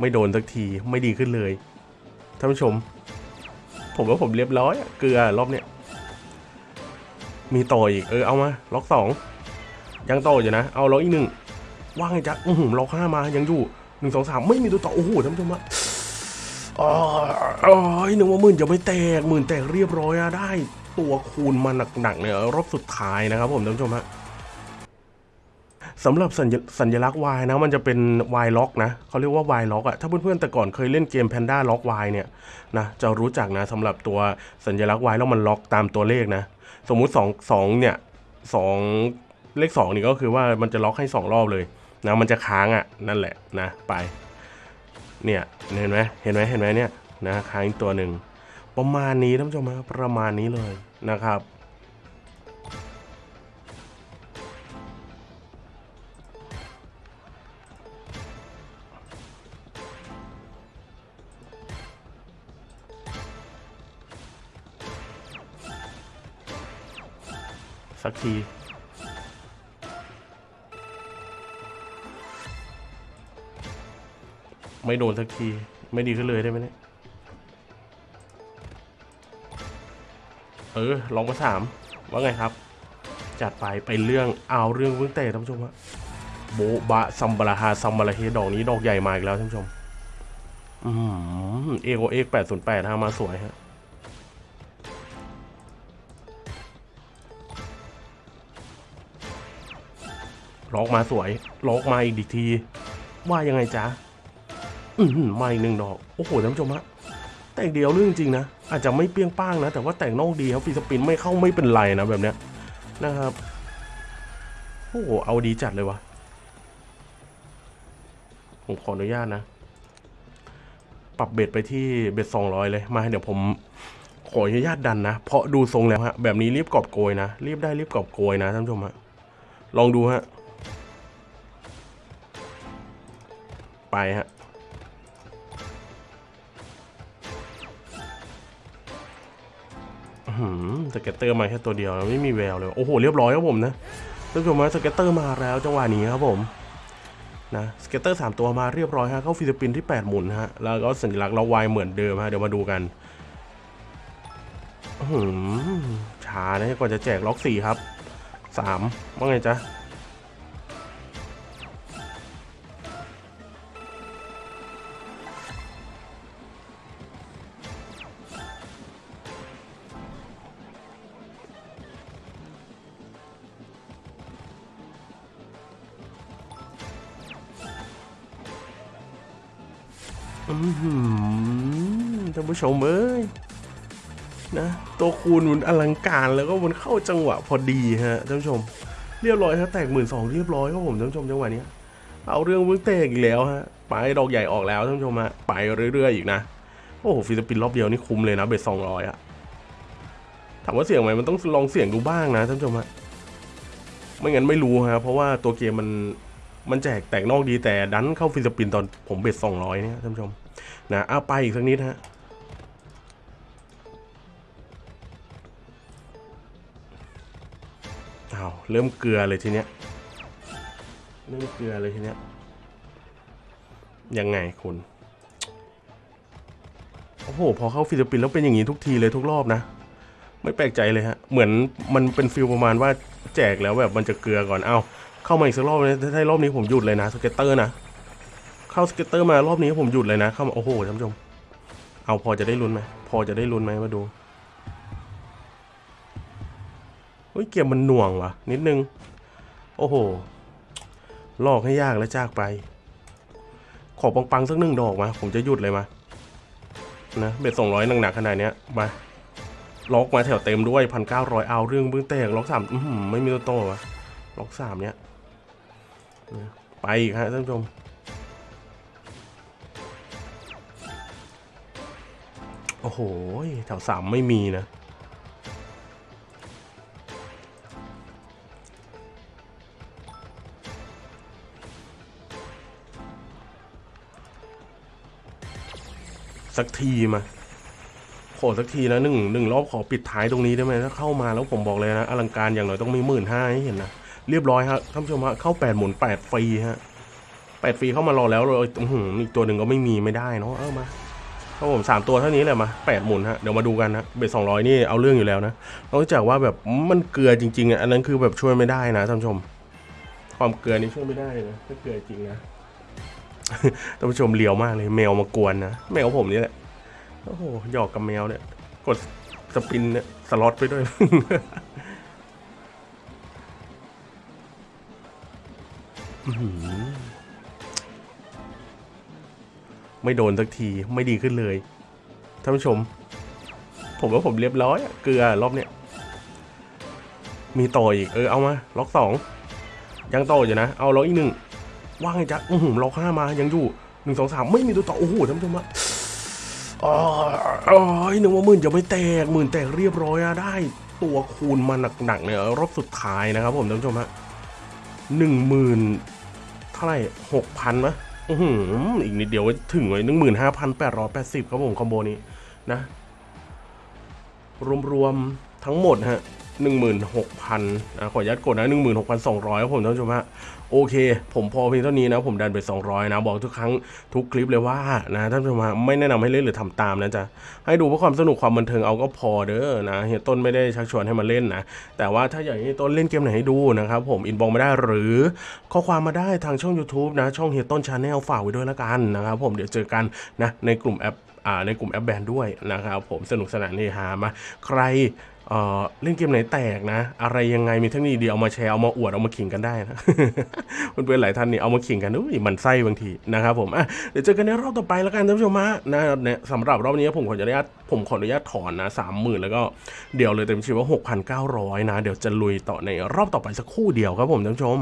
ไม่โดนสักทีไม่ดีขึ้นเลยท่านผู้ชม ผมว่าผมเรียบร้อยเกลือรอบเนี้ยมีต่ออีกเออเอามาล็อกสองยังต่ออยู่นะเอาล็อกอีกหนึ่งว่างไงจ๊ะอือหือล็อกห้ามายังอยู่หนึ่งสองสามไม่มีตัวต่อโอ้โหท่านผู้ชมอะอ๋ออ๋อหนึ่งว่าหมื่นจะไม่แตกหมื่นแตกเรียบร้อยอะได้ ตัวคูณมาหนักๆเนี่ยรอบสุดท้ายนะครับผมท่านผู้ชมฮะ สำหรับสัญสญลักษณ์ Y นะมันจะเป็น Y lock นะเขาเรียกว่า Y lock อะถ้าเพื่อนๆแต่ก่อนเคยเล่นเกม Panda Lock Y เนี่ยนะจะรู้จักนะสำหรับตัวสัญลักษณ์ Y แล้วมันล็อกตามตัวเลขนะ สมมุติ2 2เนี่ย2เลข2นี่ก็คือว่ามันจะล็อกให้ 2 รอบเลยนะมันจะค้างอะ่ะนั่นแหละนะไปเนี่ยเห็นไหมเห็นไหมเห็นไหมเนี่ยนะค้างอีกตัวหนึ่งประมาณนี้ท่านผู้ชมครับประมาณนี้เลยนะครับ สักทีไม่โดนสักที ไม่ดีขึ้นเลยได้ไหมเนี่ย เออ ลองมาสามว่าไงครับ จัดไปไปเรื่องเอาเรื่องเพิ่งเตะท่านผู้ชมฮะโบบะซัมบาราฮาซัมบาราเฮดอกนี้ดอกใหญ่มาอีกแล้วท่านผู้ชม อืมเอโกเอ็กแปดศูนย์แปดฮะมาสวยฮะ ล็อกมาสวยล็อกมาอีกที ว่ายังไงจ๊ะอือหือมาอีกหนึ่งดอกโอ้โหท่านผู้ชมฮะแต่งเดียวเรื่องจริงนะอาจจะไม่เปรี้ยงป้างนะ แต่ว่าแต่งนอกดีครับฟีสปินไม่เข้าไม่เป็นไรนะแบบเนี้ยนะครับโอ้โหเอาดีจัดเลยวะผมขออนุญาตนะ ปรับเบ็ดไปที่เบ็ดสองร้อยเลยมาเดี๋ยวผมขออนุญาตดันนะ เพราะดูทรงแล้วฮะแบบนี้รีบกอบโกยนะรีบได้รีบกอบโกยนะท่านผู้ชมฮะลองดูฮะ ไปฮะหือ scatter มาแค่ตัวเดียวไม่มีแววเลย โอ้โห เรียบร้อยครับผมนะท่านผู้ชมฮะ scatter มาแล้วจังหวะนี้ครับผมนะ scatter สามตัวมาเรียบร้อยฮะเข้า free spin ที่ 8 หมุนฮะ แล้วก็สัญลักษณ์เราวายเหมือนเดิมฮะ เดี๋ยวมาดูกันหือช้านะก่อนจะแจกล็อกสี่ครับสามว่าไงจ๊ะ ท่านผู้ชมเอ้ยนะตัวคูณมันอลังการแล้วก็มันเข้าจังหวะพอดีฮะท่านผู้ชม เรียบร้อยฮะแตกหมื่นสองเรียบร้อยครับผมท่านผู้ชมจังหวะนี้เอาเรื่องเพิ่งเตะอีกแล้วฮะไปดอกใหญ่ออกแล้วท่านผู้ชมฮะไปเรื่อยๆอีกนะโอ้โห free spin รอบเดียวนี่คุ้มเลยนะ bet สองร้อยอะถามว่าเสี่ยงไหมมันต้องลองเสี่ยงดูบ้างนะท่านผู้ชมฮะไม่งั้นไม่รู้ฮะเพราะว่าตัวเกมมัน มันแจกแตกนอกดีแต่ดันเข้า free spin ตอนผม bet สองร้อยเนี่ยท่านผู้ชมนะเอาไปอีกสักนิดฮะเอ้าเริ่มเกลือเลยทีเนี้ยเริ่มเกลือเลยทีเนี้ยยังไงคุณโอ้โหพอเข้า free spin แล้วเป็นอย่างนี้ทุกทีเลยทุกรอบนะ ไม่แปลกใจเลยฮะ เหมือนมันเป็น feel ประมาณว่าแจกแล้วแบบมันจะเกลือก่อนเอ้า เข้ามาอีกสักรอบนะถ้ารอบนี้ผมหยุดเลยนะ scatter นะ เข้า scatter มารอบนี้ผมหยุดเลยนะ เข้ามาโอ้โหท่านผู้ชม เอาพอจะได้ลุ้นไหมพอจะได้ลุ้นไหมมาดูเฮ้ยเกมมันหน่วงวะนิดนึง โอ้โหหลอกให้อยากแล้วจากไป ขอปังๆสักหนึ่งดอกมา ผมจะหยุดเลยมา นะ bet สองร้อยหนักๆขนาดเนี้ยมาล็อกมาแถวเต็มด้วยพันเก้าร้อยเอาเรื่องเบื้องแตกล็อกสามอื้อหือไม่มีตัวโตวะล็อกสามเนี้ย ไปอีกฮะท่านผู้ชม โอ้โห แถวสามไม่มีนะ สักทีมาขอสักทีนะหนึ่งหนึ่งรอบขอปิดท้ายตรงนี้ได้ไหมถ้าเข้ามาแล้วผมบอกเลยนะ อลังการอย่างน้อยต้องมีหมื่นห้าให้เห็นนะ เรียบร้อยฮะท่านผู้ชมฮะเข้าแปดหมุนแปดฟรีฮะแปดฟรีเข้ามารอแล้วเลยอื้อออีกตัวหนึ่งก็ไม่มีไม่ได้เนาะเออมาครับผมสามตัวเท่านี้แหละมาแปดหมุนฮะเดี๋ยวมาดูกันนะเบ็ดสองร้อยนี่เอาเรื่องอยู่แล้วนะนอกจากว่าแบบมันเกลือจริงๆอะอันนั้นคือแบบช่วยไม่ได้นะท่านผู้ชม ความเกลือนี่ช่วยไม่ได้นะถ้าเกลือจริงนะท่านผู้ชมเลียวมากเลยแมวมากวนนะแมวผมนี่แหละโอ้โหหยอกกับแมวเนี่ยกดสปินเนี่ยสล็อตไปด้วย ไม่โดนสักทีไม่ดีขึ้นเลยท่านผู้ชม ผมว่าผมเรียบร้อยเกลือรอบเนี้ยมีต่ออีกเออเอามา ล็อกสองยังต่ออยู่นะ เอาล็อกอีกหนึ่งว่างไงจ๊ะอื้อหืล็อกห้ามายังอยู่หนึ่งสองสามไม่มีตัวต่อโอ้โหท่านผู้ชมอะอ๋ออ๋อหนึ่งว่าหมื่นจะไม่แตกหมื่นแตกเรียบร้อยอะได้ตัวคูณมาหนักๆเนี่ยรอบสุดท้ายนะครับผมท่านผู้ชมฮะหนึ่งหมื่นาไหร่หกพันมะอือหืออีกนิดเดียวถึงเลยหนึ่งหมื่นห้าพันแปดร้อยแปดสิบครับผมคอมโบนี้นะ รวมๆทั้งหมดฮะ หนึ่งหมื่นหกพันขออนุญาตกดนะหนึ่งหมื่นหกพันสองร้อยครับผมท่านผู้ชมฮะโอเค ผมพอเพียงเท่านี้นะ ผมดันไป 200 นะ บอกทุกครั้งทุกคลิปเลยว่านะท่านผู้ชมฮะไม่แนะนำให้เล่นหรือทำตามนะจ๊ะให้ดูเพื่อความสนุกความบันเทิงเอาก็พอเด้อนะเฮียต้นไม่ได้ชักชวนให้มาเล่นนะ แต่ว่าถ้าอยากให้เฮียต้นเล่นเกมไหนให้ดูนะครับผม inbox มาได้หรือข้อความมาได้ทางช่อง YouTube นะ ช่องเฮียต้น Channel ฝากไว้ด้วยละกันนะครับผมเดี๋ยวเจอกันนะในกลุ่มแอปอ่าในกลุ่มแอปแบนด้วยนะครับผมสนุกสนานเฮฮามาใคร เล่นเกมไหนแตกนะ อะไรยังไงมีเทคนิคดีเอามาแชร์เอามาอวดเอามาขิงกันได้นะเพื่อนๆหลายท่านนี่เอามาขิงกันอุ้ยมันไส้บางทีนะครับผมอะเดี๋ยวเจอกันในรอบต่อไปแล้วกันท่านผู้ชมฮะนะเนี่ยสำหรับรอบนี้ผมขออนุญาตผมขออนุญาตถอนนะสามหมื่นแล้วก็เดี๋ยวเลยเต็มชีว่าหกพันเก้าร้อยนะ เดี๋ยวจะลุยต่อในรอบต่อไปสักคู่เดียวครับผมท่านผู้ชม